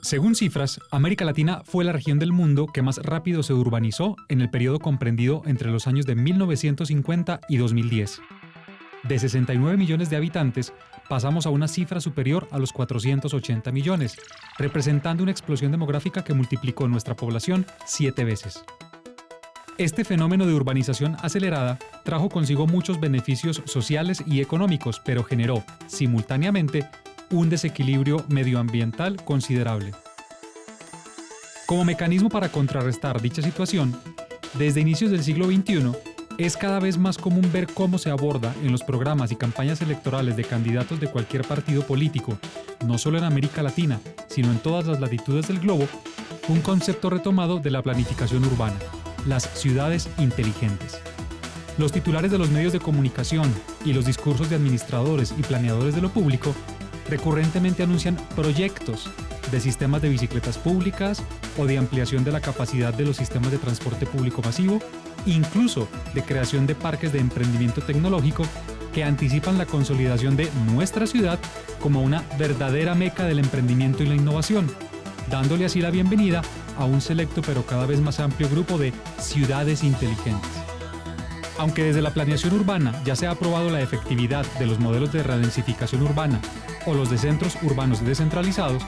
Según cifras, América Latina fue la región del mundo que más rápido se urbanizó en el periodo comprendido entre los años de 1950 y 2010. De 69 millones de habitantes, pasamos a una cifra superior a los 480 millones, representando una explosión demográfica que multiplicó nuestra población siete veces. Este fenómeno de urbanización acelerada trajo consigo muchos beneficios sociales y económicos, pero generó, simultáneamente, un desequilibrio medioambiental considerable. Como mecanismo para contrarrestar dicha situación, desde inicios del siglo XXI, es cada vez más común ver cómo se aborda en los programas y campañas electorales de candidatos de cualquier partido político, no solo en América Latina, sino en todas las latitudes del globo, un concepto retomado de la planificación urbana, las ciudades inteligentes. Los titulares de los medios de comunicación y los discursos de administradores y planeadores de lo público recurrentemente anuncian proyectos de sistemas de bicicletas públicas o de ampliación de la capacidad de los sistemas de transporte público masivo, incluso de creación de parques de emprendimiento tecnológico que anticipan la consolidación de nuestra ciudad como una verdadera meca del emprendimiento y la innovación, dándole así la bienvenida a un selecto pero cada vez más amplio grupo de ciudades inteligentes. Aunque desde la planeación urbana ya se ha aprobado la efectividad de los modelos de redensificación urbana o los de centros urbanos descentralizados,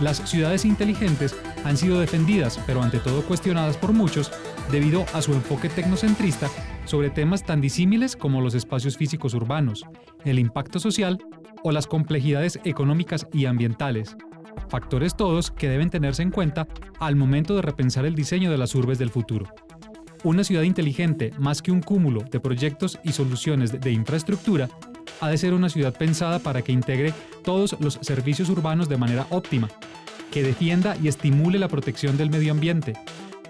las ciudades inteligentes han sido defendidas, pero ante todo cuestionadas por muchos, debido a su enfoque tecnocentrista sobre temas tan disímiles como los espacios físicos urbanos, el impacto social o las complejidades económicas y ambientales, factores todos que deben tenerse en cuenta al momento de repensar el diseño de las urbes del futuro. Una ciudad inteligente, más que un cúmulo de proyectos y soluciones de infraestructura, ha de ser una ciudad pensada para que integre todos los servicios urbanos de manera óptima, que defienda y estimule la protección del medio ambiente,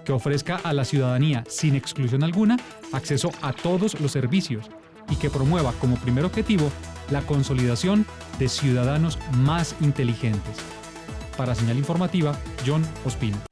que ofrezca a la ciudadanía, sin exclusión alguna, acceso a todos los servicios y que promueva como primer objetivo la consolidación de ciudadanos más inteligentes. Para señal informativa, John Ospina.